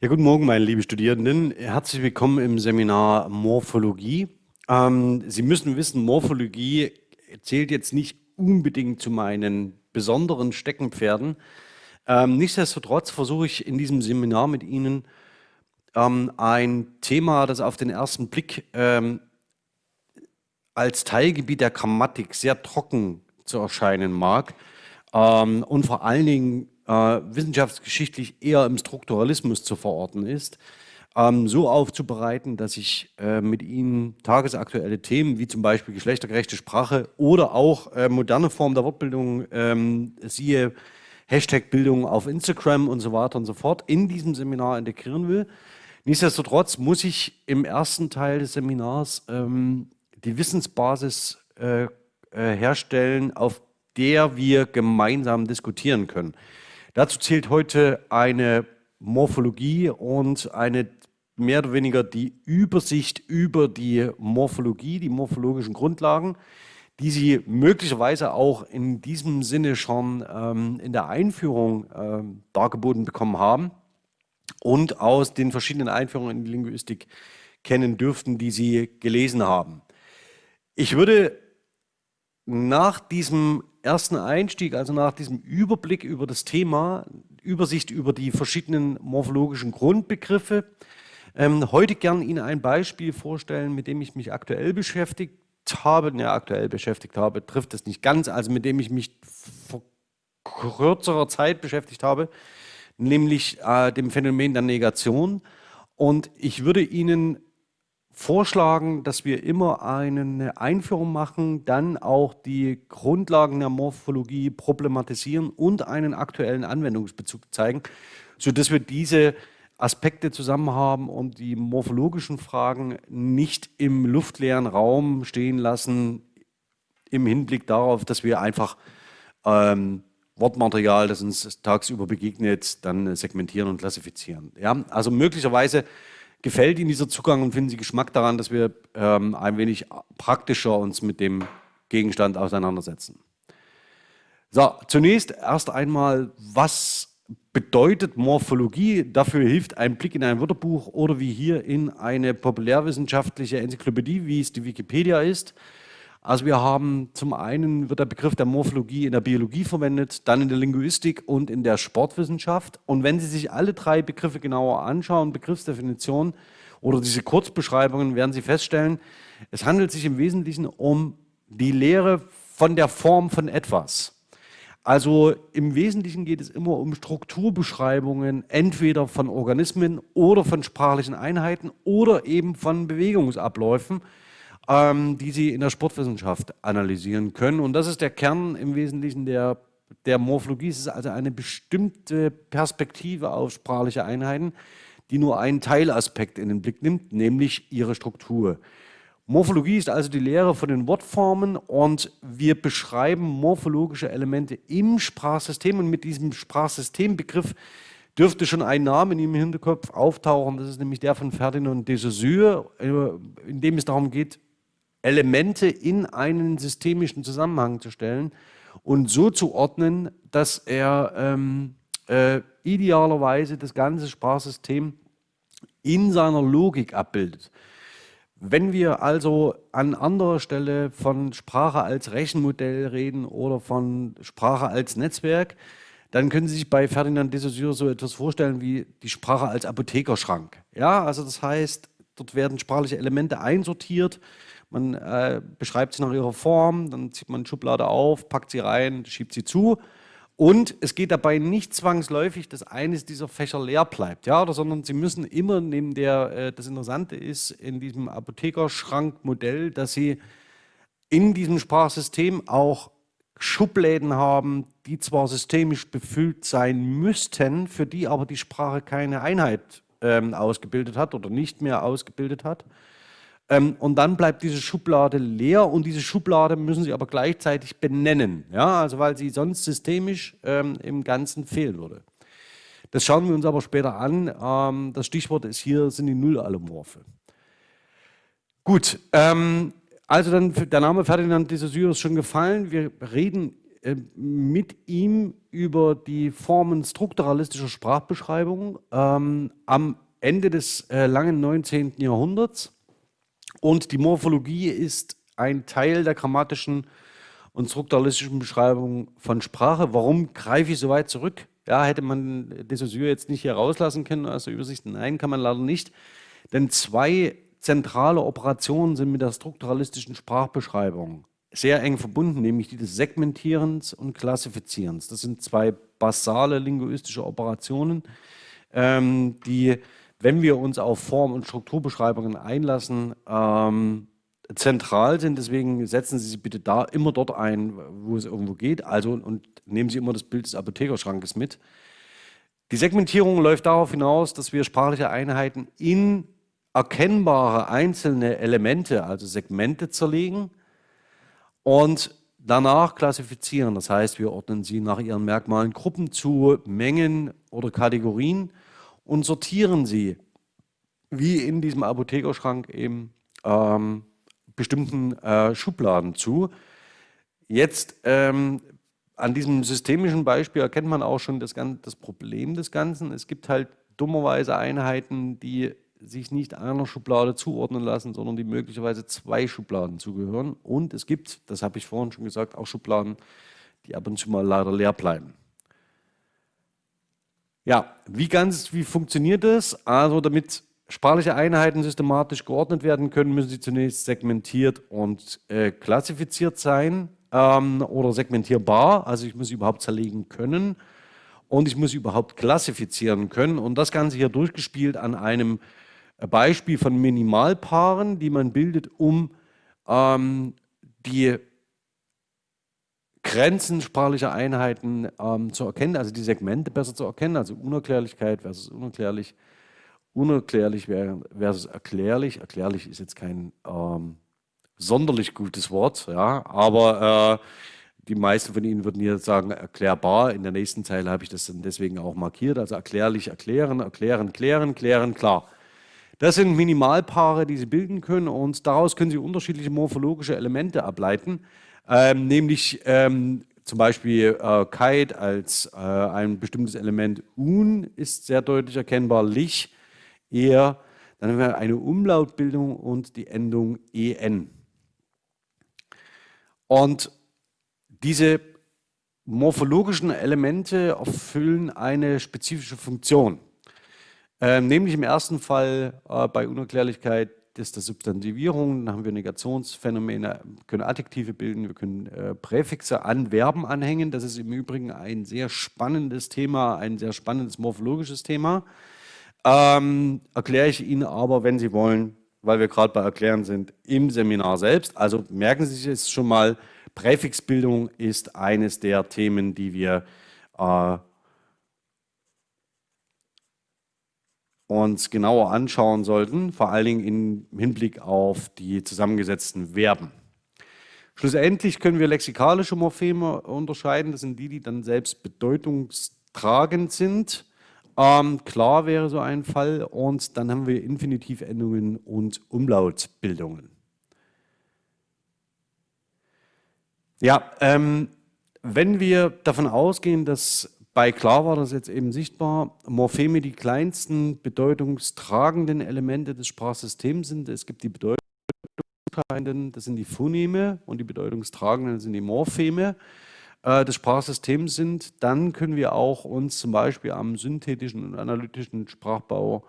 Ja, guten Morgen, meine lieben Studierenden. Herzlich willkommen im Seminar Morphologie. Ähm, Sie müssen wissen, Morphologie zählt jetzt nicht unbedingt zu meinen besonderen Steckenpferden. Ähm, nichtsdestotrotz versuche ich in diesem Seminar mit Ihnen ähm, ein Thema, das auf den ersten Blick ähm, als Teilgebiet der Grammatik sehr trocken zu erscheinen mag ähm, und vor allen Dingen wissenschaftsgeschichtlich eher im Strukturalismus zu verorten ist, ähm, so aufzubereiten, dass ich äh, mit Ihnen tagesaktuelle Themen wie zum Beispiel geschlechtergerechte Sprache oder auch äh, moderne Formen der Wortbildung, ähm, siehe Hashtag-Bildung auf Instagram und so weiter und so fort, in diesem Seminar integrieren will. Nichtsdestotrotz muss ich im ersten Teil des Seminars ähm, die Wissensbasis äh, äh herstellen, auf der wir gemeinsam diskutieren können. Dazu zählt heute eine Morphologie und eine mehr oder weniger die Übersicht über die Morphologie, die morphologischen Grundlagen, die Sie möglicherweise auch in diesem Sinne schon ähm, in der Einführung ähm, dargeboten bekommen haben und aus den verschiedenen Einführungen in die Linguistik kennen dürften, die Sie gelesen haben. Ich würde nach diesem ersten Einstieg, also nach diesem Überblick über das Thema, Übersicht über die verschiedenen morphologischen Grundbegriffe, ähm, heute gern Ihnen ein Beispiel vorstellen, mit dem ich mich aktuell beschäftigt habe, ja aktuell beschäftigt habe, trifft es nicht ganz, also mit dem ich mich vor kürzerer Zeit beschäftigt habe, nämlich äh, dem Phänomen der Negation. Und ich würde Ihnen vorschlagen, dass wir immer eine Einführung machen, dann auch die Grundlagen der Morphologie problematisieren und einen aktuellen Anwendungsbezug zeigen, sodass wir diese Aspekte zusammen haben und die morphologischen Fragen nicht im luftleeren Raum stehen lassen, im Hinblick darauf, dass wir einfach ähm, Wortmaterial, das uns tagsüber begegnet, dann segmentieren und klassifizieren. Ja? Also möglicherweise gefällt Ihnen dieser Zugang und finden Sie Geschmack daran, dass wir ähm, ein wenig praktischer uns mit dem Gegenstand auseinandersetzen. So, zunächst erst einmal, was bedeutet Morphologie? Dafür hilft ein Blick in ein Wörterbuch oder wie hier in eine populärwissenschaftliche Enzyklopädie, wie es die Wikipedia ist. Also wir haben zum einen wird der Begriff der Morphologie in der Biologie verwendet, dann in der Linguistik und in der Sportwissenschaft. Und wenn Sie sich alle drei Begriffe genauer anschauen, Begriffsdefinitionen oder diese Kurzbeschreibungen, werden Sie feststellen, es handelt sich im Wesentlichen um die Lehre von der Form von etwas. Also im Wesentlichen geht es immer um Strukturbeschreibungen, entweder von Organismen oder von sprachlichen Einheiten oder eben von Bewegungsabläufen, ähm, die Sie in der Sportwissenschaft analysieren können. Und das ist der Kern im Wesentlichen der, der Morphologie. Es ist also eine bestimmte Perspektive auf sprachliche Einheiten, die nur einen Teilaspekt in den Blick nimmt, nämlich ihre Struktur. Morphologie ist also die Lehre von den Wortformen und wir beschreiben morphologische Elemente im Sprachsystem und mit diesem Sprachsystembegriff dürfte schon ein Name in Ihrem Hinterkopf auftauchen, das ist nämlich der von Ferdinand de Saussure, äh, in dem es darum geht, Elemente in einen systemischen Zusammenhang zu stellen und so zu ordnen, dass er ähm, äh, idealerweise das ganze Sprachsystem in seiner Logik abbildet. Wenn wir also an anderer Stelle von Sprache als Rechenmodell reden oder von Sprache als Netzwerk, dann können Sie sich bei Ferdinand de Saussure so etwas vorstellen wie die Sprache als Apothekerschrank. Ja, also das heißt, dort werden sprachliche Elemente einsortiert, man äh, beschreibt sie nach ihrer Form, dann zieht man eine Schublade auf, packt sie rein, schiebt sie zu. Und es geht dabei nicht zwangsläufig, dass eines dieser Fächer leer bleibt, ja, oder, sondern Sie müssen immer neben der, äh, das Interessante ist in diesem Apothekerschrankmodell, dass Sie in diesem Sprachsystem auch Schubläden haben, die zwar systemisch befüllt sein müssten, für die aber die Sprache keine Einheit ähm, ausgebildet hat oder nicht mehr ausgebildet hat. Ähm, und dann bleibt diese Schublade leer und diese Schublade müssen Sie aber gleichzeitig benennen, ja, also weil sie sonst systemisch ähm, im Ganzen fehlen würde. Das schauen wir uns aber später an. Ähm, das Stichwort ist hier, sind die Nullallomorphe. Gut, ähm, also dann der Name Ferdinand de Saussure ist schon gefallen. Wir reden äh, mit ihm über die Formen strukturalistischer Sprachbeschreibung ähm, am Ende des äh, langen 19. Jahrhunderts. Und die Morphologie ist ein Teil der grammatischen und strukturalistischen Beschreibung von Sprache. Warum greife ich so weit zurück? Ja, hätte man de Saussure jetzt nicht hier rauslassen können aus der Übersicht? Nein, kann man leider nicht. Denn zwei zentrale Operationen sind mit der strukturalistischen Sprachbeschreibung sehr eng verbunden, nämlich die des Segmentierens und Klassifizierens. Das sind zwei basale linguistische Operationen, ähm, die, wenn wir uns auf Form- und Strukturbeschreibungen einlassen, ähm, zentral sind. Deswegen setzen Sie sie bitte da immer dort ein, wo es irgendwo geht. Also und nehmen Sie immer das Bild des Apothekerschrankes mit. Die Segmentierung läuft darauf hinaus, dass wir sprachliche Einheiten in erkennbare einzelne Elemente, also Segmente zerlegen und danach klassifizieren. Das heißt, wir ordnen sie nach ihren Merkmalen Gruppen zu, Mengen oder Kategorien und sortieren sie, wie in diesem Apothekerschrank eben, ähm, bestimmten äh, Schubladen zu. Jetzt ähm, an diesem systemischen Beispiel erkennt man auch schon das, das Problem des Ganzen. Es gibt halt dummerweise Einheiten, die sich nicht einer Schublade zuordnen lassen, sondern die möglicherweise zwei Schubladen zugehören. Und es gibt, das habe ich vorhin schon gesagt, auch Schubladen, die ab und zu mal leider leer bleiben. Ja, wie ganz, wie funktioniert das? Also damit sprachliche Einheiten systematisch geordnet werden können, müssen sie zunächst segmentiert und äh, klassifiziert sein ähm, oder segmentierbar. Also ich muss sie überhaupt zerlegen können und ich muss sie überhaupt klassifizieren können. Und das Ganze hier durchgespielt an einem Beispiel von Minimalpaaren, die man bildet, um ähm, die Grenzen sprachlicher Einheiten ähm, zu erkennen, also die Segmente besser zu erkennen, also Unerklärlichkeit versus unerklärlich, unerklärlich versus erklärlich. Erklärlich ist jetzt kein ähm, sonderlich gutes Wort, ja, aber äh, die meisten von Ihnen würden hier sagen erklärbar. In der nächsten Zeile habe ich das dann deswegen auch markiert. Also erklärlich, erklären, erklären, klären, klären, klar. Das sind Minimalpaare, die Sie bilden können und daraus können Sie unterschiedliche morphologische Elemente ableiten, ähm, nämlich ähm, zum Beispiel äh, Kite als äh, ein bestimmtes Element un ist sehr deutlich erkennbar, lich eher, dann haben wir eine Umlautbildung und die Endung en. Und diese morphologischen Elemente erfüllen eine spezifische Funktion. Ähm, nämlich im ersten Fall äh, bei Unerklärlichkeit ist das Substantivierung, dann haben wir Negationsphänomene, können Adjektive bilden, wir können äh, Präfixe an Verben anhängen. Das ist im Übrigen ein sehr spannendes Thema, ein sehr spannendes morphologisches Thema. Ähm, erkläre ich Ihnen aber, wenn Sie wollen, weil wir gerade bei Erklären sind, im Seminar selbst. Also merken Sie sich jetzt schon mal, Präfixbildung ist eines der Themen, die wir äh, uns genauer anschauen sollten, vor allen Dingen im Hinblick auf die zusammengesetzten Verben. Schlussendlich können wir lexikalische Morpheme unterscheiden. Das sind die, die dann selbst bedeutungstragend sind. Ähm, klar wäre so ein Fall. Und dann haben wir Infinitivendungen und Umlautbildungen. Ja, ähm, wenn wir davon ausgehen, dass bei Klar war das jetzt eben sichtbar, Morpheme die kleinsten bedeutungstragenden Elemente des Sprachsystems sind. Es gibt die bedeutungstragenden, das sind die Phoneme und die bedeutungstragenden sind die Morpheme äh, des Sprachsystems sind. Dann können wir auch uns zum Beispiel am synthetischen und analytischen Sprachbau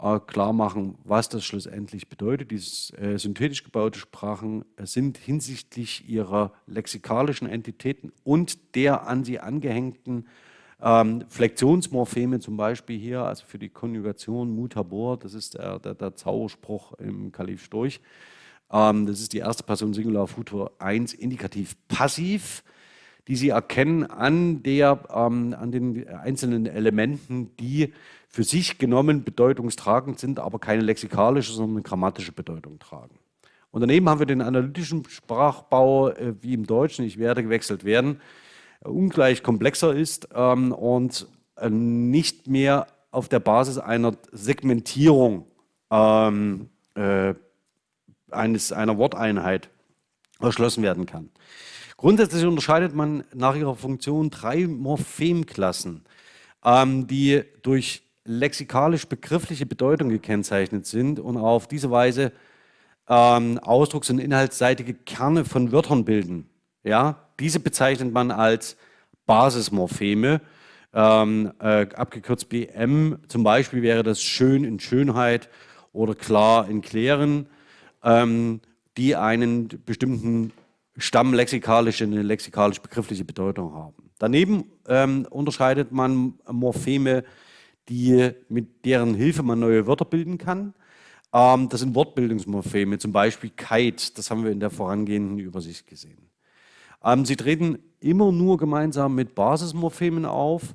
äh, klar machen, was das schlussendlich bedeutet. Diese äh, synthetisch gebaute Sprachen sind hinsichtlich ihrer lexikalischen Entitäten und der an sie angehängten ähm, Flexionsmorpheme zum Beispiel hier, also für die Konjugation mutabor, das ist der, der, der Zauberspruch im Kalif Storch. Ähm, das ist die erste Person Singular Futur 1, indikativ passiv, die Sie erkennen an, der, ähm, an den einzelnen Elementen, die für sich genommen bedeutungstragend sind, aber keine lexikalische, sondern grammatische Bedeutung tragen. Und daneben haben wir den analytischen Sprachbau, äh, wie im Deutschen, ich werde gewechselt werden, ungleich komplexer ist ähm, und äh, nicht mehr auf der Basis einer Segmentierung ähm, äh, eines, einer Worteinheit erschlossen werden kann. Grundsätzlich unterscheidet man nach ihrer Funktion drei Morphemklassen, ähm, die durch lexikalisch-begriffliche Bedeutung gekennzeichnet sind und auf diese Weise ähm, ausdrucks- und inhaltsseitige Kerne von Wörtern bilden. Ja, diese bezeichnet man als Basismorpheme, ähm, äh, abgekürzt BM. Zum Beispiel wäre das schön in Schönheit oder klar in Klären, ähm, die einen bestimmten stammlexikalische, eine lexikalisch-begriffliche Bedeutung haben. Daneben ähm, unterscheidet man Morpheme, die, mit deren Hilfe man neue Wörter bilden kann. Ähm, das sind Wortbildungsmorpheme, zum Beispiel Kite, das haben wir in der vorangehenden Übersicht gesehen. Ähm, sie treten immer nur gemeinsam mit Basismorphemen auf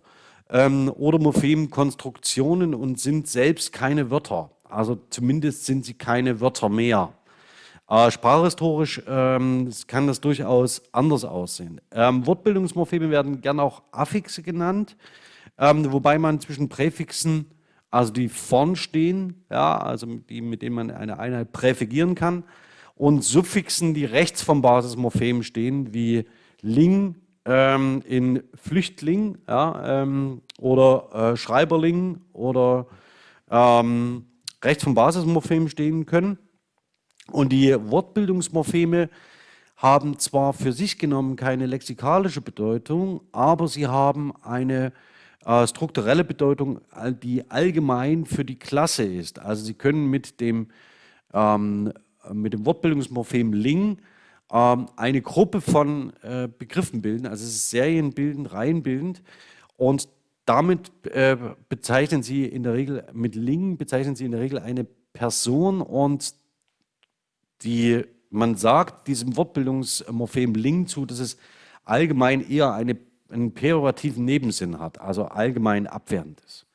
ähm, oder Morphemkonstruktionen und sind selbst keine Wörter. Also zumindest sind sie keine Wörter mehr. Äh, sprachhistorisch ähm, kann das durchaus anders aussehen. Ähm, Wortbildungsmorpheme werden gern auch Affixe genannt, ähm, wobei man zwischen Präfixen, also die vorn stehen, ja, also die, mit denen man eine Einheit präfigieren kann, und Suffixen, die rechts vom Basismorphem stehen, wie Ling ähm, in Flüchtling ja, ähm, oder äh, Schreiberling oder ähm, rechts vom Basismorphem stehen können. Und die Wortbildungsmorpheme haben zwar für sich genommen keine lexikalische Bedeutung, aber sie haben eine äh, strukturelle Bedeutung, die allgemein für die Klasse ist. Also sie können mit dem, ähm, mit dem Wortbildungsmorphem Ling ähm, eine Gruppe von äh, Begriffen bilden, also serienbildend, reihenbildend und damit äh, bezeichnen sie in der Regel, mit Ling bezeichnen sie in der Regel eine Person und die, man sagt diesem Wortbildungsmorphem Ling zu, dass es allgemein eher eine, einen perorativen Nebensinn hat, also allgemein abwertend ist.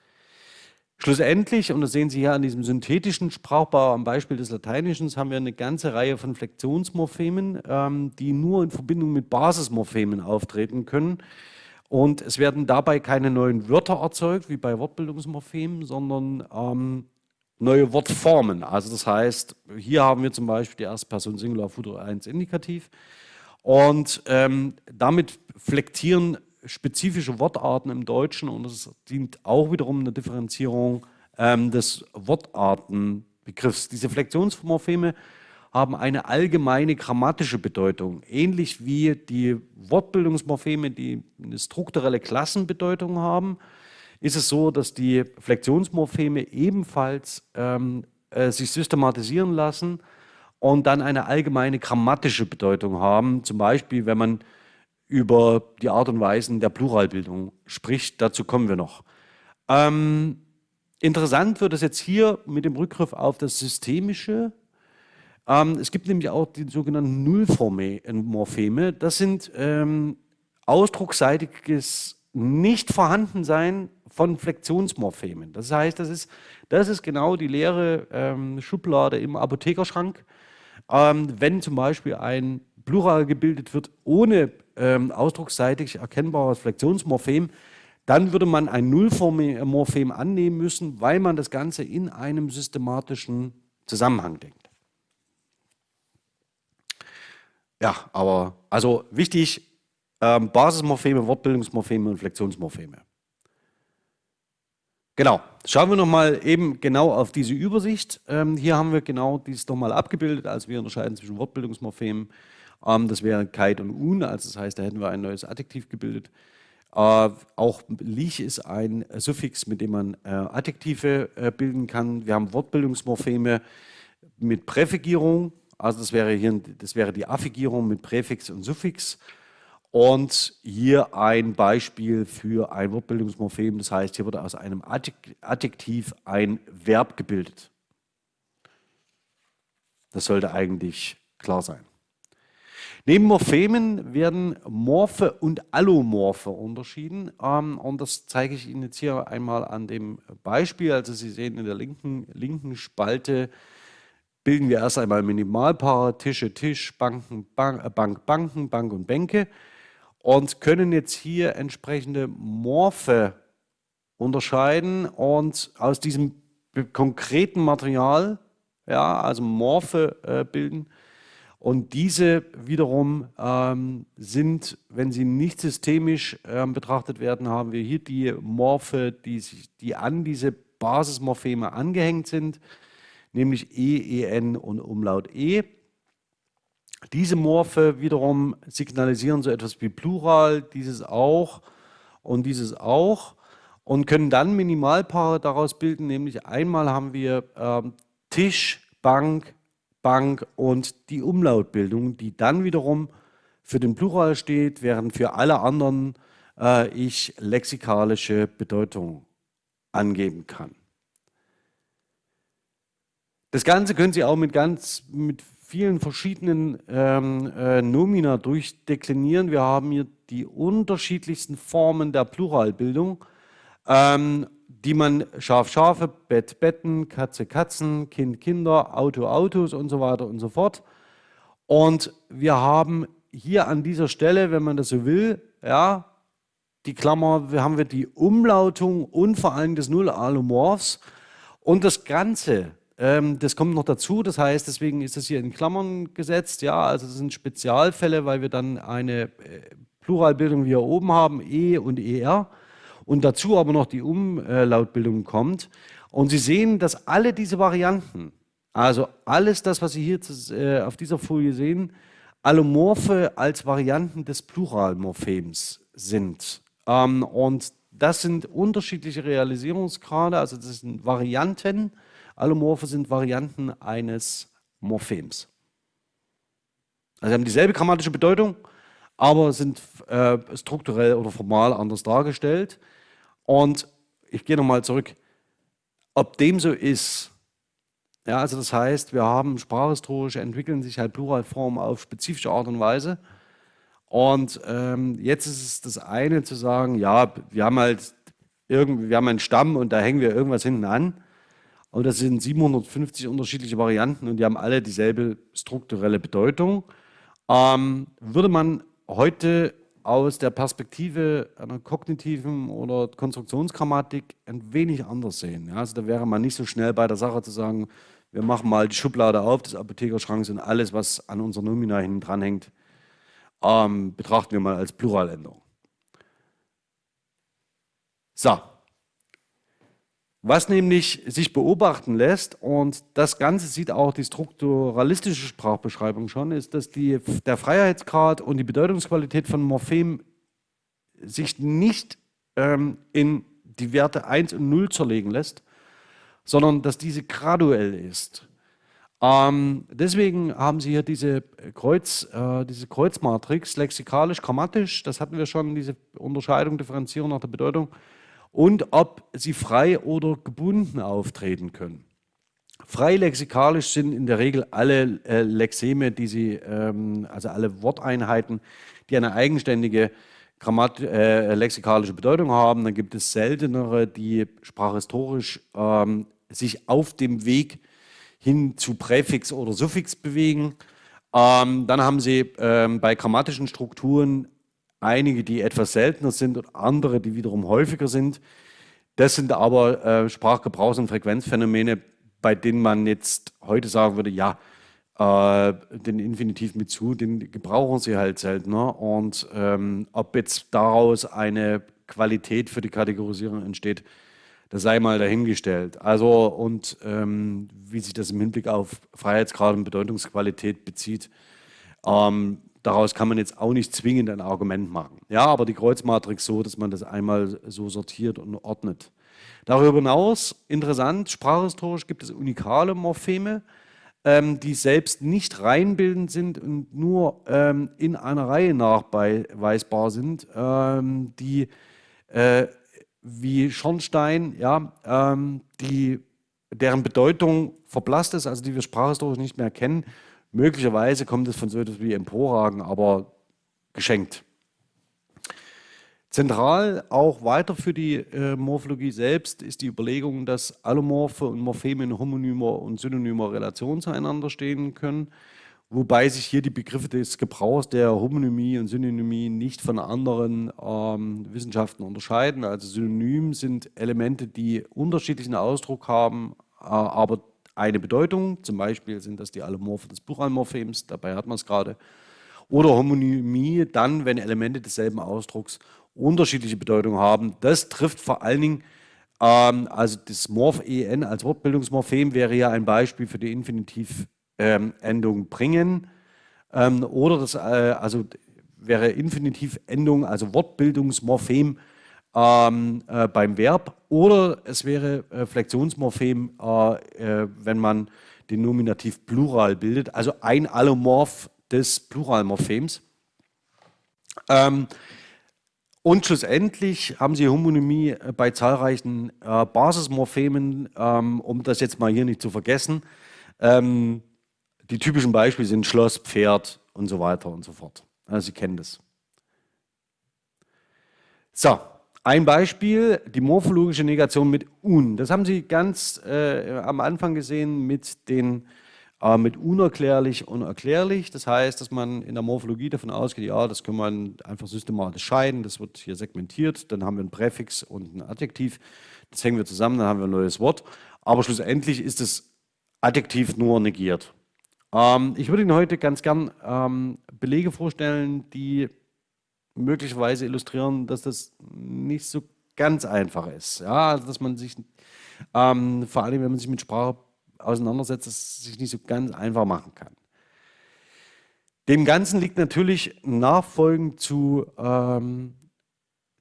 Schlussendlich, und das sehen Sie hier an diesem synthetischen Sprachbau am Beispiel des Lateinischen, haben wir eine ganze Reihe von Flexionsmorphemen, ähm, die nur in Verbindung mit Basismorphemen auftreten können. Und es werden dabei keine neuen Wörter erzeugt, wie bei Wortbildungsmorphemen, sondern ähm, neue Wortformen. Also das heißt, hier haben wir zum Beispiel die erste Person Singular Futur 1 Indikativ und ähm, damit flektieren spezifische Wortarten im Deutschen und es dient auch wiederum einer Differenzierung ähm, des Wortartenbegriffs. Diese Flexionsmorpheme haben eine allgemeine grammatische Bedeutung, ähnlich wie die Wortbildungsmorpheme, die eine strukturelle Klassenbedeutung haben ist es so, dass die Flexionsmorpheme ebenfalls ähm, äh, sich systematisieren lassen und dann eine allgemeine grammatische Bedeutung haben. Zum Beispiel, wenn man über die Art und Weisen der Pluralbildung spricht. Dazu kommen wir noch. Ähm, interessant wird es jetzt hier mit dem Rückgriff auf das Systemische. Ähm, es gibt nämlich auch die sogenannten Nullmorpheme. Das sind ähm, ausdrucksseitiges Nicht-Vorhandensein von Flexionsmorphemen. Das heißt, das ist, das ist genau die leere ähm, Schublade im Apothekerschrank. Ähm, wenn zum Beispiel ein Plural gebildet wird ohne ähm, ausdrucksseitig erkennbares Flexionsmorphem, dann würde man ein Nullmorphem annehmen müssen, weil man das Ganze in einem systematischen Zusammenhang denkt. Ja, aber also wichtig, ähm, Basismorpheme, Wortbildungsmorpheme und Flexionsmorpheme. Genau, schauen wir nochmal eben genau auf diese Übersicht. Ähm, hier haben wir genau dies nochmal abgebildet, also wir unterscheiden zwischen Wortbildungsmorphemen. Ähm, das wäre Kite und Un, also das heißt, da hätten wir ein neues Adjektiv gebildet. Äh, auch Lich ist ein Suffix, mit dem man äh, Adjektive äh, bilden kann. Wir haben Wortbildungsmorpheme mit Präfigierung, also das wäre hier das wäre die Affigierung mit Präfix und Suffix. Und hier ein Beispiel für ein Wortbildungsmorphem, das heißt, hier wurde aus einem Adjektiv ein Verb gebildet. Das sollte eigentlich klar sein. Neben Morphemen werden Morphe und Allomorphe unterschieden. Ähm, und das zeige ich Ihnen jetzt hier einmal an dem Beispiel. Also Sie sehen in der linken, linken Spalte bilden wir erst einmal Minimalpaare, Tische, Tisch, Banken, Bank, Bank, Banken, Bank und Bänke und können jetzt hier entsprechende Morphe unterscheiden und aus diesem konkreten Material, ja, also Morphe äh, bilden Und diese wiederum ähm, sind, wenn sie nicht systemisch ähm, betrachtet werden, haben wir hier die Morphe, die, sich, die an diese Basismorpheme angehängt sind, nämlich E, EN und Umlaut E. Diese Morphe wiederum signalisieren so etwas wie Plural, dieses auch und dieses auch und können dann Minimalpaare daraus bilden, nämlich einmal haben wir ähm, Tisch, Bank, Bank und die Umlautbildung, die dann wiederum für den Plural steht, während für alle anderen äh, ich lexikalische Bedeutung angeben kann. Das Ganze können Sie auch mit ganz mit vielen verschiedenen ähm, äh, Nomina durchdeklinieren. Wir haben hier die unterschiedlichsten Formen der Pluralbildung, ähm, die man Schaf, Schafe, Bett, Betten, Katze, Katzen, Kind, Kinder, Auto, Autos und so weiter und so fort. Und wir haben hier an dieser Stelle, wenn man das so will, ja, die Klammer, haben wir die Umlautung und vor allem des Null-Allomorphs und das Ganze, ähm, das kommt noch dazu, das heißt, deswegen ist das hier in Klammern gesetzt, ja, also das sind Spezialfälle, weil wir dann eine äh, Pluralbildung wie hier oben haben, E und ER und dazu aber noch die Umlautbildung kommt. Und Sie sehen, dass alle diese Varianten, also alles das, was Sie hier äh, auf dieser Folie sehen, Allomorphe als Varianten des Pluralmorphems sind. Ähm, und das sind unterschiedliche Realisierungsgrade, also das sind Varianten. Allomorphe sind Varianten eines Morphems. Also sie haben dieselbe grammatische Bedeutung, aber sind äh, strukturell oder formal anders dargestellt. Und ich gehe nochmal zurück, ob dem so ist, ja, also das heißt, wir haben sprachhistorisch entwickeln sich halt Pluralformen auf spezifische Art und Weise. Und ähm, jetzt ist es das eine zu sagen, ja, wir haben halt irgendwie, wir haben einen Stamm und da hängen wir irgendwas hinten an. Und das sind 750 unterschiedliche Varianten und die haben alle dieselbe strukturelle Bedeutung. Ähm, würde man heute aus der Perspektive einer kognitiven oder Konstruktionsgrammatik ein wenig anders sehen. Ja, also da wäre man nicht so schnell bei der Sache zu sagen, wir machen mal die Schublade auf des Apothekerschranks und alles, was an unserer Nomina hinten dran hängt, ähm, betrachten wir mal als Pluraländerung. So, was nämlich sich beobachten lässt, und das Ganze sieht auch die strukturalistische Sprachbeschreibung schon, ist, dass die, der Freiheitsgrad und die Bedeutungsqualität von Morphemen sich nicht ähm, in die Werte 1 und 0 zerlegen lässt, sondern dass diese graduell ist. Ähm, deswegen haben Sie hier diese, Kreuz, äh, diese Kreuzmatrix, lexikalisch, grammatisch, das hatten wir schon, diese Unterscheidung, Differenzierung nach der Bedeutung, und ob sie frei oder gebunden auftreten können. Frei lexikalisch sind in der Regel alle äh, Lexeme, die sie, ähm, also alle Worteinheiten, die eine eigenständige Grammat äh, lexikalische Bedeutung haben. Dann gibt es seltenere, die sprachhistorisch ähm, sich auf dem Weg hin zu Präfix oder Suffix bewegen. Ähm, dann haben sie ähm, bei grammatischen Strukturen einige, die etwas seltener sind und andere, die wiederum häufiger sind. Das sind aber äh, Sprachgebrauchs- und Frequenzphänomene, bei denen man jetzt heute sagen würde, ja, äh, den Infinitiv mit zu, den gebrauchen sie halt seltener. Und ähm, ob jetzt daraus eine Qualität für die Kategorisierung entsteht, das sei mal dahingestellt. Also und ähm, wie sich das im Hinblick auf Freiheitsgrad und Bedeutungsqualität bezieht, ähm, daraus kann man jetzt auch nicht zwingend ein Argument machen. Ja, aber die Kreuzmatrix so, dass man das einmal so sortiert und ordnet. Darüber hinaus, interessant, sprachhistorisch gibt es unikale Morpheme, ähm, die selbst nicht reinbildend sind und nur ähm, in einer Reihe nachweisbar sind, ähm, die äh, wie Schornstein, ja, ähm, die, deren Bedeutung verblasst ist, also die wir sprachhistorisch nicht mehr kennen, Möglicherweise kommt es von so etwas wie Emporragen, aber geschenkt. Zentral auch weiter für die äh, Morphologie selbst ist die Überlegung, dass Allomorphe und Morpheme in homonymer und synonymer Relation zueinander stehen können, wobei sich hier die Begriffe des Gebrauchs der Homonymie und Synonymie nicht von anderen ähm, Wissenschaften unterscheiden. Also Synonym sind Elemente, die unterschiedlichen Ausdruck haben, äh, aber eine Bedeutung, zum Beispiel sind das die Allomorphe des Pluralmorphems, dabei hat man es gerade, oder Homonymie dann, wenn Elemente desselben Ausdrucks unterschiedliche Bedeutungen haben. Das trifft vor allen Dingen, ähm, also das Morph-en als Wortbildungsmorphem wäre ja ein Beispiel für die Infinitivendung ähm, bringen. Ähm, oder das, äh, also wäre Infinitivendung, also Wortbildungsmorphem ähm, äh, beim Verb. Oder es wäre äh, Flexionsmorphem, äh, äh, wenn man den Nominativ Plural bildet, also ein Allomorph des Pluralmorphems. Ähm, und schlussendlich haben Sie Homonymie äh, bei zahlreichen äh, Basismorphemen, ähm, um das jetzt mal hier nicht zu vergessen. Ähm, die typischen Beispiele sind Schloss, Pferd und so weiter und so fort. Also Sie kennen das. So, ein Beispiel, die morphologische Negation mit un. Das haben Sie ganz äh, am Anfang gesehen mit den aber mit unerklärlich und erklärlich. Das heißt, dass man in der Morphologie davon ausgeht, ja, das kann man einfach systematisch scheiden, das wird hier segmentiert, dann haben wir ein Präfix und ein Adjektiv, das hängen wir zusammen, dann haben wir ein neues Wort. Aber schlussendlich ist das Adjektiv nur negiert. Ähm, ich würde Ihnen heute ganz gern ähm, Belege vorstellen, die möglicherweise illustrieren, dass das nicht so ganz einfach ist. Ja, also dass man sich, ähm, vor allem wenn man sich mit Sprache auseinandersetzt, das es sich nicht so ganz einfach machen kann. Dem Ganzen liegt natürlich nachfolgend zu ähm,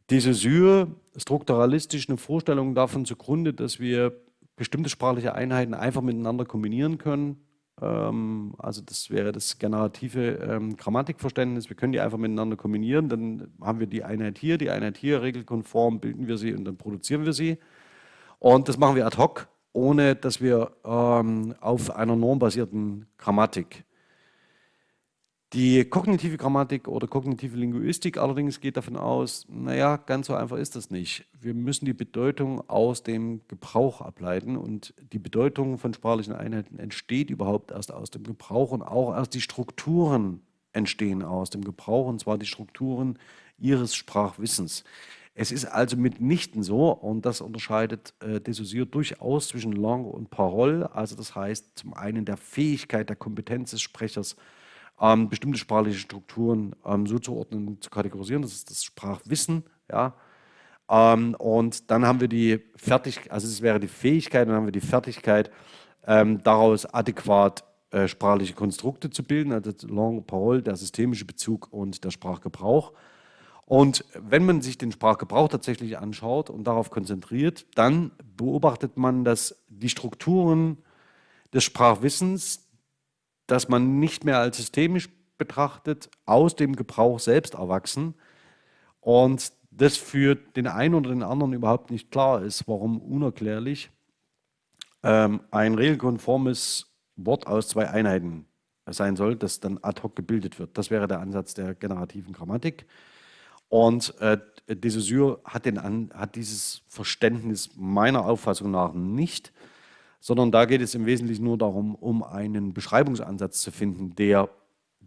diese Syre strukturalistisch eine Vorstellung davon zugrunde, dass wir bestimmte sprachliche Einheiten einfach miteinander kombinieren können. Ähm, also das wäre das generative ähm, Grammatikverständnis. Wir können die einfach miteinander kombinieren. Dann haben wir die Einheit hier, die Einheit hier, regelkonform bilden wir sie und dann produzieren wir sie. Und das machen wir ad hoc ohne dass wir ähm, auf einer normbasierten Grammatik. Die kognitive Grammatik oder kognitive Linguistik allerdings geht davon aus, naja, ganz so einfach ist das nicht. Wir müssen die Bedeutung aus dem Gebrauch ableiten und die Bedeutung von sprachlichen Einheiten entsteht überhaupt erst aus dem Gebrauch und auch erst die Strukturen entstehen aus dem Gebrauch und zwar die Strukturen ihres Sprachwissens. Es ist also mitnichten so, und das unterscheidet äh, Dessaussure durchaus zwischen Langue und Parole, also das heißt zum einen der Fähigkeit, der Kompetenz des Sprechers, ähm, bestimmte sprachliche Strukturen ähm, so zu ordnen zu kategorisieren, das ist das Sprachwissen, ja, ähm, und dann haben wir die Fertigkeit, also es wäre die Fähigkeit, dann haben wir die Fertigkeit, ähm, daraus adäquat äh, sprachliche Konstrukte zu bilden, also Langue, Parole, der systemische Bezug und der Sprachgebrauch. Und wenn man sich den Sprachgebrauch tatsächlich anschaut und darauf konzentriert, dann beobachtet man, dass die Strukturen des Sprachwissens, das man nicht mehr als systemisch betrachtet, aus dem Gebrauch selbst erwachsen und das für den einen oder den anderen überhaupt nicht klar ist, warum unerklärlich ähm, ein regelkonformes Wort aus zwei Einheiten sein soll, das dann ad hoc gebildet wird. Das wäre der Ansatz der generativen Grammatik. Und äh, de Saussure hat, den, hat dieses Verständnis meiner Auffassung nach nicht, sondern da geht es im Wesentlichen nur darum, um einen Beschreibungsansatz zu finden, der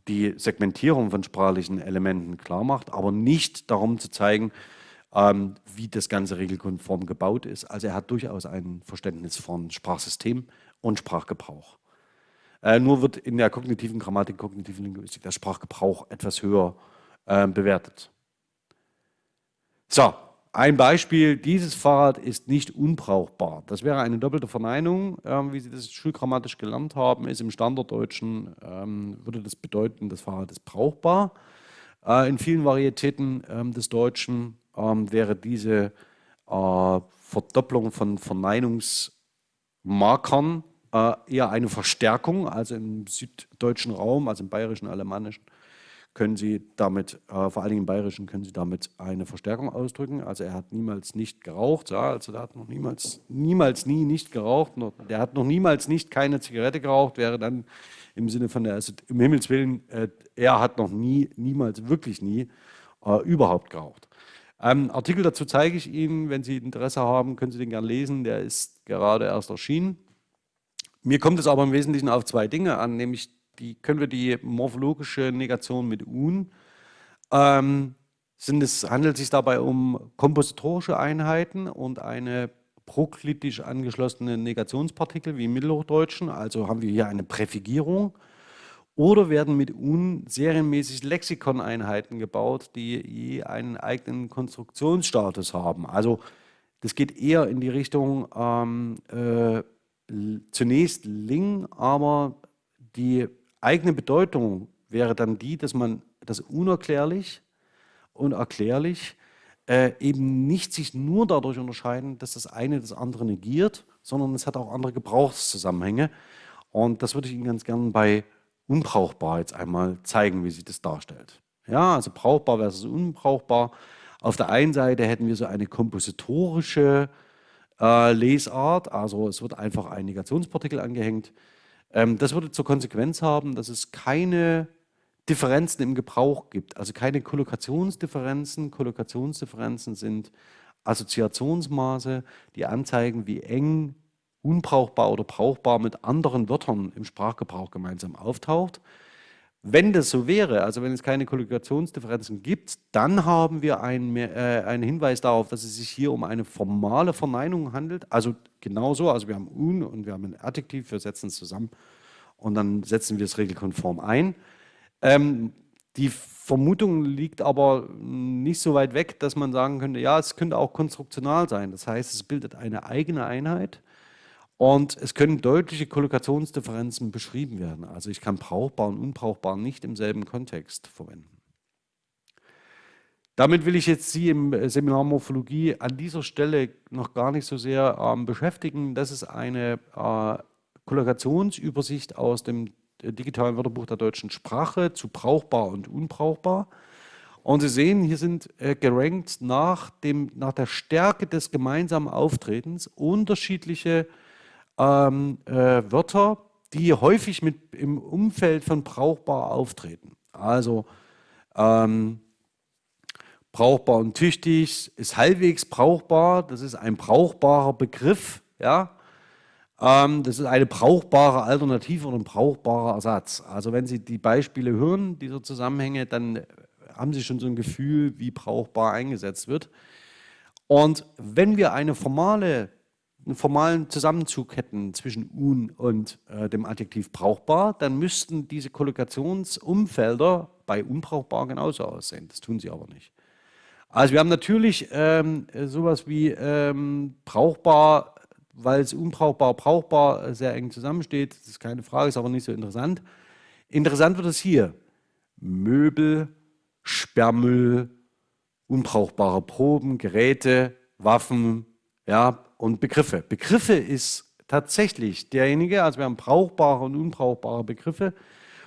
die Segmentierung von sprachlichen Elementen klar macht, aber nicht darum zu zeigen, ähm, wie das Ganze regelkonform gebaut ist. Also er hat durchaus ein Verständnis von Sprachsystem und Sprachgebrauch. Äh, nur wird in der kognitiven Grammatik, kognitiven Linguistik der Sprachgebrauch etwas höher äh, bewertet. So, ein Beispiel, dieses Fahrrad ist nicht unbrauchbar. Das wäre eine doppelte Verneinung, äh, wie Sie das schulgrammatisch gelernt haben, ist im Standarddeutschen, ähm, würde das bedeuten, das Fahrrad ist brauchbar. Äh, in vielen Varietäten ähm, des Deutschen ähm, wäre diese äh, Verdopplung von Verneinungsmarkern äh, eher eine Verstärkung, also im süddeutschen Raum, also im bayerischen, alemannischen, können Sie damit, äh, vor allen Dingen im Bayerischen, können Sie damit eine Verstärkung ausdrücken. Also er hat niemals nicht geraucht, ja, also der hat noch niemals, niemals nie nicht geraucht, noch, der hat noch niemals nicht keine Zigarette geraucht, wäre dann im Sinne von der, also im Himmels Willen, äh, er hat noch nie, niemals, wirklich nie, äh, überhaupt geraucht. Ähm, Artikel dazu zeige ich Ihnen, wenn Sie Interesse haben, können Sie den gerne lesen, der ist gerade erst erschienen. Mir kommt es aber im Wesentlichen auf zwei Dinge an, nämlich die, können wir die morphologische Negation mit un. Ähm, sind es, handelt es sich dabei um kompositorische Einheiten und eine proklitisch angeschlossene Negationspartikel wie im Mittelhochdeutschen, also haben wir hier eine Präfigierung, oder werden mit UN serienmäßig Lexikoneinheiten gebaut, die je einen eigenen Konstruktionsstatus haben. Also das geht eher in die Richtung ähm, äh, zunächst Ling, aber die eigene Bedeutung wäre dann die, dass man das unerklärlich und erklärlich äh, eben nicht sich nur dadurch unterscheiden, dass das eine das andere negiert, sondern es hat auch andere Gebrauchszusammenhänge. Und das würde ich Ihnen ganz gerne bei unbrauchbar jetzt einmal zeigen, wie sich das darstellt. Ja, also brauchbar versus unbrauchbar. Auf der einen Seite hätten wir so eine kompositorische äh, Lesart, also es wird einfach ein Negationspartikel angehängt. Ähm, das würde zur Konsequenz haben, dass es keine Differenzen im Gebrauch gibt, also keine Kollokationsdifferenzen. Kollokationsdifferenzen sind Assoziationsmaße, die anzeigen, wie eng unbrauchbar oder brauchbar mit anderen Wörtern im Sprachgebrauch gemeinsam auftaucht. Wenn das so wäre, also wenn es keine Kollokationsdifferenzen gibt, dann haben wir einen, äh, einen Hinweis darauf, dass es sich hier um eine formale Verneinung handelt. Also genauso, also wir haben un und wir haben ein Adjektiv, wir setzen es zusammen und dann setzen wir es regelkonform ein. Ähm, die Vermutung liegt aber nicht so weit weg, dass man sagen könnte, ja, es könnte auch konstruktional sein. Das heißt, es bildet eine eigene Einheit und es können deutliche Kollokationsdifferenzen beschrieben werden. Also ich kann brauchbar und unbrauchbar nicht im selben Kontext verwenden. Damit will ich jetzt Sie im Seminar Morphologie an dieser Stelle noch gar nicht so sehr ähm, beschäftigen. Das ist eine äh, Kollokationsübersicht aus dem digitalen Wörterbuch der deutschen Sprache zu brauchbar und unbrauchbar. Und Sie sehen, hier sind äh, gerankt nach, dem, nach der Stärke des gemeinsamen Auftretens unterschiedliche ähm, äh, Wörter, die häufig mit, im Umfeld von brauchbar auftreten. Also ähm, brauchbar und tüchtig ist halbwegs brauchbar, das ist ein brauchbarer Begriff, ja, ähm, das ist eine brauchbare Alternative oder ein brauchbarer Ersatz. Also wenn Sie die Beispiele hören, dieser Zusammenhänge, dann haben Sie schon so ein Gefühl, wie brauchbar eingesetzt wird. Und wenn wir eine formale, einen formalen Zusammenzug hätten zwischen un und äh, dem Adjektiv brauchbar, dann müssten diese Kollokationsumfelder bei unbrauchbar genauso aussehen. Das tun sie aber nicht. Also wir haben natürlich ähm, sowas wie ähm, brauchbar weil es unbrauchbar, brauchbar sehr eng zusammensteht. Das ist keine Frage, ist aber nicht so interessant. Interessant wird es hier. Möbel, Sperrmüll, unbrauchbare Proben, Geräte, Waffen ja, und Begriffe. Begriffe ist tatsächlich derjenige, also wir haben brauchbare und unbrauchbare Begriffe,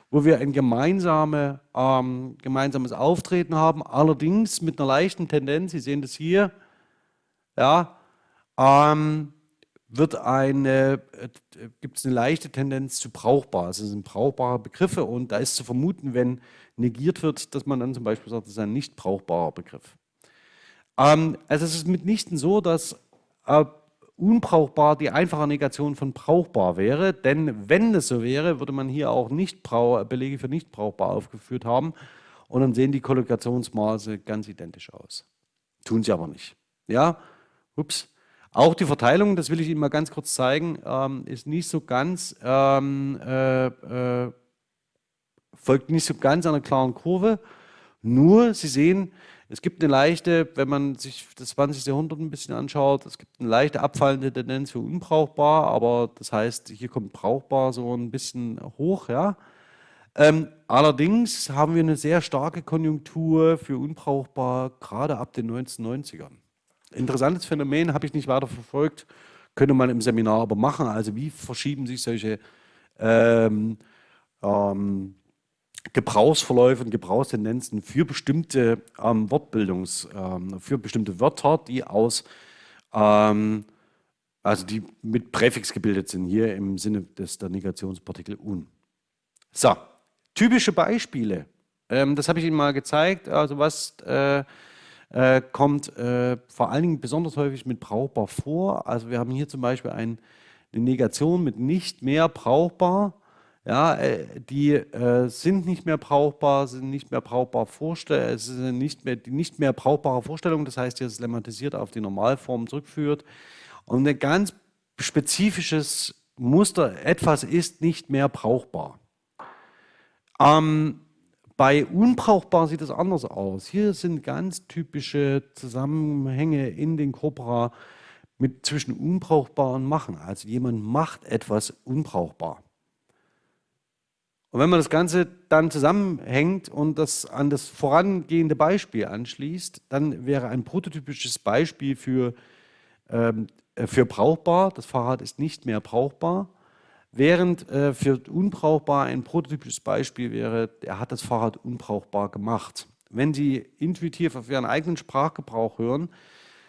wo wir ein gemeinsame, ähm, gemeinsames Auftreten haben, allerdings mit einer leichten Tendenz, Sie sehen das hier, ja, ähm, wird eine, äh, gibt es eine leichte Tendenz zu brauchbar. Also es sind brauchbare Begriffe und da ist zu vermuten, wenn negiert wird, dass man dann zum Beispiel sagt, das ist ein nicht brauchbarer Begriff. Ähm, also es ist mitnichten so, dass äh, unbrauchbar die einfache Negation von brauchbar wäre, denn wenn es so wäre, würde man hier auch nicht Belege für nicht brauchbar aufgeführt haben und dann sehen die Kollokationsmaße ganz identisch aus. Tun sie aber nicht. Ja, ups. Auch die Verteilung, das will ich Ihnen mal ganz kurz zeigen, ähm, ist nicht so ganz, ähm, äh, äh, folgt nicht so ganz einer klaren Kurve. Nur, Sie sehen, es gibt eine leichte, wenn man sich das 20. Jahrhundert ein bisschen anschaut, es gibt eine leichte abfallende Tendenz für unbrauchbar, aber das heißt, hier kommt brauchbar so ein bisschen hoch. Ja. Ähm, allerdings haben wir eine sehr starke Konjunktur für unbrauchbar, gerade ab den 1990ern. Interessantes Phänomen, habe ich nicht weiter verfolgt, könnte man im Seminar aber machen. Also wie verschieben sich solche ähm, ähm, Gebrauchsverläufe und Gebrauchstendenzen für bestimmte ähm, Wortbildungs, ähm, für bestimmte Wörter, die aus, ähm, also die mit Präfix gebildet sind, hier im Sinne des der Negationspartikel un. So, typische Beispiele. Ähm, das habe ich Ihnen mal gezeigt, also was äh, äh, kommt äh, vor allen Dingen besonders häufig mit brauchbar vor. Also wir haben hier zum Beispiel ein, eine Negation mit nicht mehr brauchbar. Ja, äh, die äh, sind nicht mehr brauchbar, sind nicht mehr brauchbar Vorstellungen, es sind nicht mehr, die nicht mehr brauchbare Vorstellung, das heißt, hier ist lemmatisiert auf die Normalform zurückführt. Und ein ganz spezifisches Muster, etwas ist nicht mehr brauchbar. Ähm, bei unbrauchbar sieht es anders aus. Hier sind ganz typische Zusammenhänge in den Corpora mit zwischen unbrauchbar und machen. Also jemand macht etwas unbrauchbar. Und wenn man das Ganze dann zusammenhängt und das an das vorangehende Beispiel anschließt, dann wäre ein prototypisches Beispiel für, ähm, äh, für brauchbar, das Fahrrad ist nicht mehr brauchbar, während äh, für unbrauchbar ein prototypisches Beispiel wäre, er hat das Fahrrad unbrauchbar gemacht. Wenn Sie intuitiv auf Ihren eigenen Sprachgebrauch hören,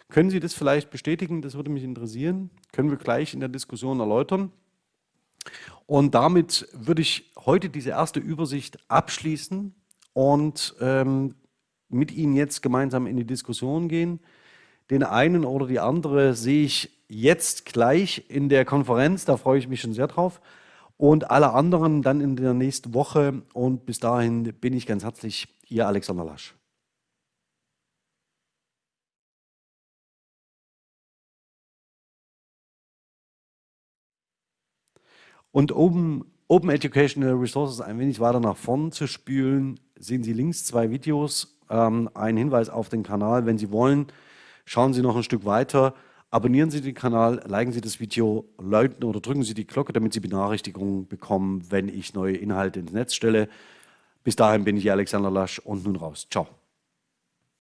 können Sie das vielleicht bestätigen? Das würde mich interessieren. Können wir gleich in der Diskussion erläutern. Und damit würde ich heute diese erste Übersicht abschließen und ähm, mit Ihnen jetzt gemeinsam in die Diskussion gehen. Den einen oder die andere sehe ich jetzt gleich in der Konferenz, da freue ich mich schon sehr drauf. Und alle anderen dann in der nächsten Woche. Und bis dahin bin ich ganz herzlich Ihr Alexander Lasch. Und um Open Educational Resources ein wenig weiter nach vorn zu spülen, sehen Sie links zwei Videos, ähm, ein Hinweis auf den Kanal. Wenn Sie wollen, schauen Sie noch ein Stück weiter, abonnieren Sie den Kanal, liken Sie das Video, läuten oder drücken Sie die Glocke, damit Sie Benachrichtigungen bekommen, wenn ich neue Inhalte ins Netz stelle. Bis dahin bin ich Alexander Lasch und nun raus. Ciao.